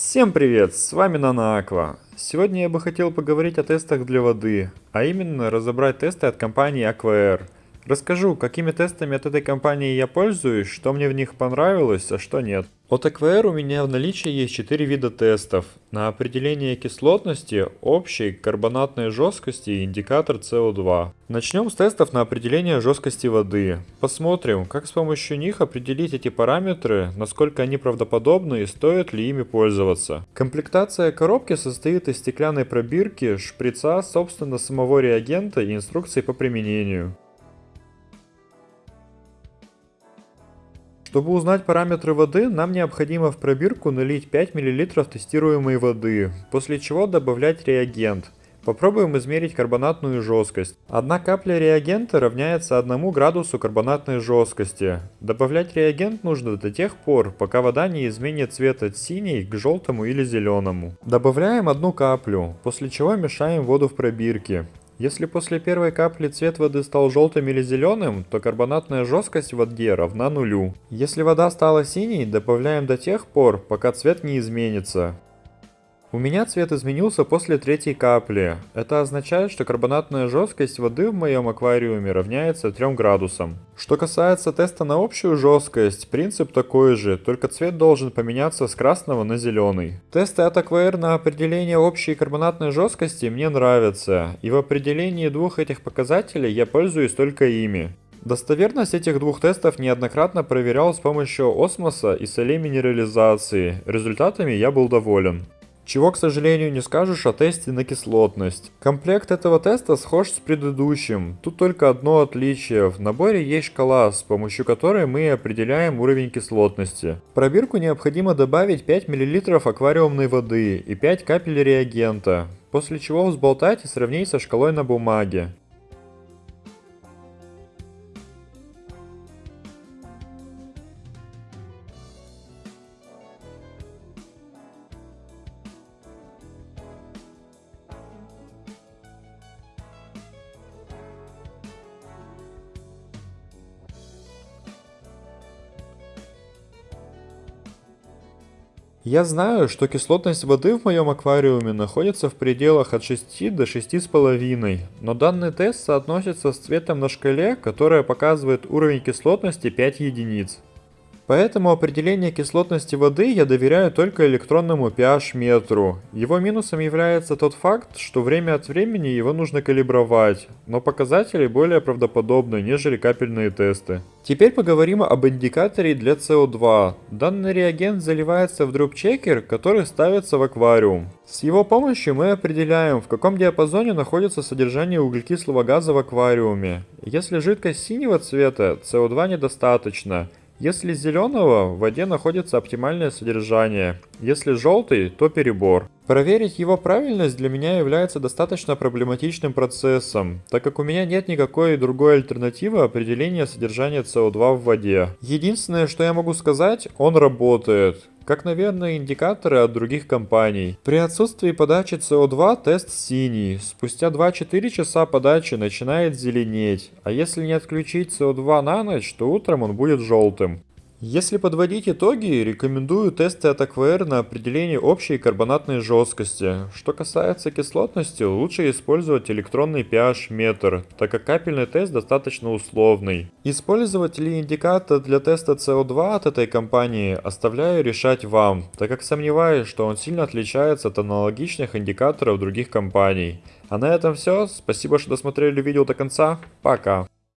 Всем привет, с вами Нана Сегодня я бы хотел поговорить о тестах для воды, а именно разобрать тесты от компании AquaAir. Расскажу, какими тестами от этой компании я пользуюсь, что мне в них понравилось, а что нет. От AquaAir у меня в наличии есть 4 вида тестов. На определение кислотности, общей, карбонатной жесткости и индикатор CO2. Начнем с тестов на определение жесткости воды. Посмотрим, как с помощью них определить эти параметры, насколько они правдоподобны и стоит ли ими пользоваться. Комплектация коробки состоит из стеклянной пробирки, шприца, собственно самого реагента и инструкции по применению. Чтобы узнать параметры воды, нам необходимо в пробирку налить 5 мл тестируемой воды, после чего добавлять реагент. Попробуем измерить карбонатную жесткость. Одна капля реагента равняется 1 градусу карбонатной жесткости. Добавлять реагент нужно до тех пор, пока вода не изменит цвет от синий к желтому или зеленому. Добавляем одну каплю, после чего мешаем воду в пробирке. Если после первой капли цвет воды стал желтым или зеленым, то карбонатная жесткость в воде равна нулю. Если вода стала синей, добавляем до тех пор, пока цвет не изменится. У меня цвет изменился после третьей капли. Это означает, что карбонатная жесткость воды в моем аквариуме равняется 3 градусам. Что касается теста на общую жесткость, принцип такой же, только цвет должен поменяться с красного на зеленый. Тесты от Aquair на определение общей карбонатной жесткости мне нравятся, и в определении двух этих показателей я пользуюсь только ими. Достоверность этих двух тестов неоднократно проверял с помощью осмоса и солей минерализации. Результатами я был доволен. Чего, к сожалению, не скажешь о тесте на кислотность. Комплект этого теста схож с предыдущим. Тут только одно отличие. В наборе есть шкала, с помощью которой мы определяем уровень кислотности. В пробирку необходимо добавить 5 мл аквариумной воды и 5 капель реагента, после чего взболтать и сравнить со шкалой на бумаге. Я знаю, что кислотность воды в моем аквариуме находится в пределах от 6 до 6,5, но данный тест соотносится с цветом на шкале, которая показывает уровень кислотности 5 единиц. Поэтому определение кислотности воды я доверяю только электронному pH-метру. Его минусом является тот факт, что время от времени его нужно калибровать, но показатели более правдоподобны, нежели капельные тесты. Теперь поговорим об индикаторе для CO2. Данный реагент заливается в дропчекер, который ставится в аквариум. С его помощью мы определяем, в каком диапазоне находится содержание углекислого газа в аквариуме. Если жидкость синего цвета, CO2 недостаточно. Если зеленого, в воде находится оптимальное содержание, если желтый, то перебор. Проверить его правильность для меня является достаточно проблематичным процессом, так как у меня нет никакой другой альтернативы определения содержания СО2 в воде. Единственное, что я могу сказать, он работает как, наверное, индикаторы от других компаний. При отсутствии подачи CO2 тест синий, спустя 2-4 часа подачи начинает зеленеть, а если не отключить CO2 на ночь, то утром он будет желтым. Если подводить итоги, рекомендую тесты от AquaAir на определение общей карбонатной жесткости. Что касается кислотности, лучше использовать электронный pH-метр, так как капельный тест достаточно условный. Использовать ли индикатор для теста CO2 от этой компании оставляю решать вам, так как сомневаюсь, что он сильно отличается от аналогичных индикаторов других компаний. А на этом все, спасибо, что досмотрели видео до конца, пока.